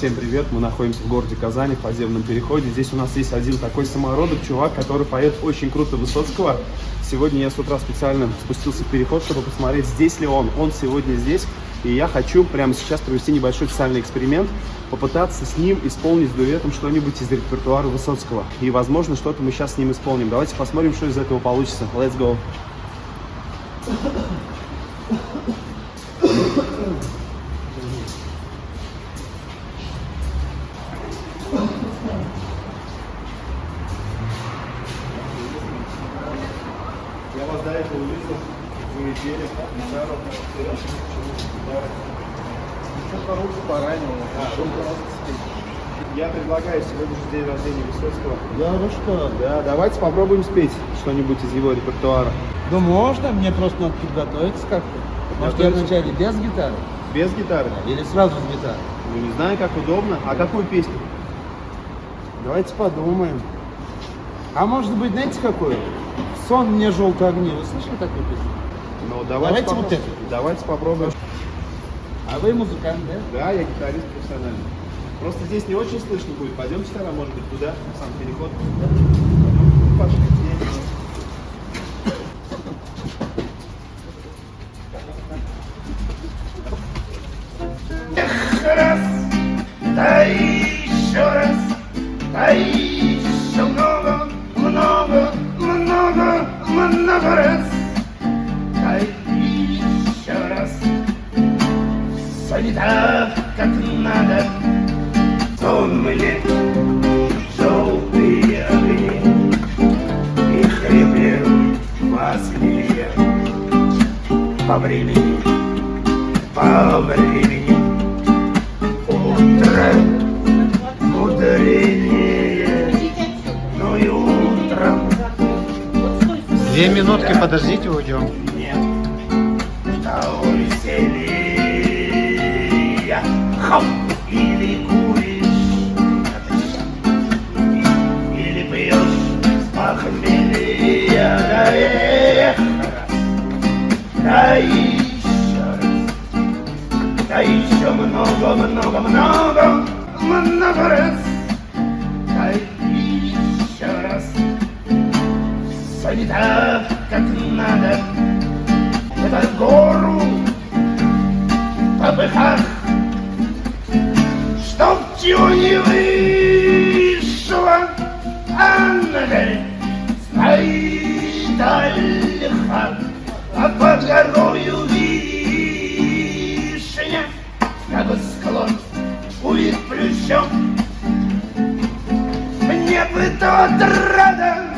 Всем привет, мы находимся в городе Казани, в подземном переходе. Здесь у нас есть один такой самородок, чувак, который поет очень круто Высоцкого. Сегодня я с утра специально спустился в переход, чтобы посмотреть, здесь ли он. Он сегодня здесь, и я хочу прямо сейчас провести небольшой социальный эксперимент, попытаться с ним исполнить дуэтом что-нибудь из репертуара Высоцкого. И, возможно, что-то мы сейчас с ним исполним. Давайте посмотрим, что из этого получится. Let's go! Этого увидел, вы пели гитару, Еще по руку поранил. Я предлагаю сегодня же день рождения Высоцкого. Да, ну что? Да, давайте попробуем спеть что-нибудь из его репертуара. Да можно, мне просто надо подготовиться как-то. Может, я вначале без гитары? Без гитары? Или сразу с гитарой? Ну, не знаю, как удобно. А какую песню? Давайте подумаем. А может быть, знаете какую? Сон мне желтые огни. Вы слышали такую песню? Ну, Давайте попробуем. вот эту. Давайте попробуем. А вы музыкант, да? Да, я гитарист профессиональный. Просто здесь не очень слышно будет. Пойдемте тогда, может быть, туда, в сам переход. Пойдем. Много раз, да еще раз. Все не так, как надо, сон мне желтые огни. И хрипел в Москве по времени, по времени. Утро Две минутки, подождите, уйдем. нет. Хоп! Или куришь, или пьешь с похмелья. Раз, да еще раз. Да еще много, много, много, много раз. Не так, как надо. Это гору по быках. Чтоб чего не вышло, ангель стоит ольха, а под горою вишня, как склон увид плющом. Мне бы тот рада,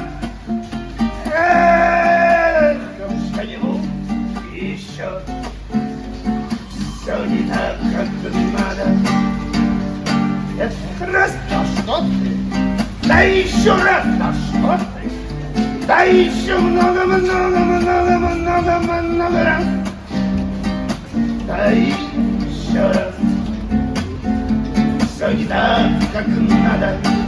Да еще раз, да что ты? Да еще много, много, много, много, много раз. Да еще раз. Все не так, как надо.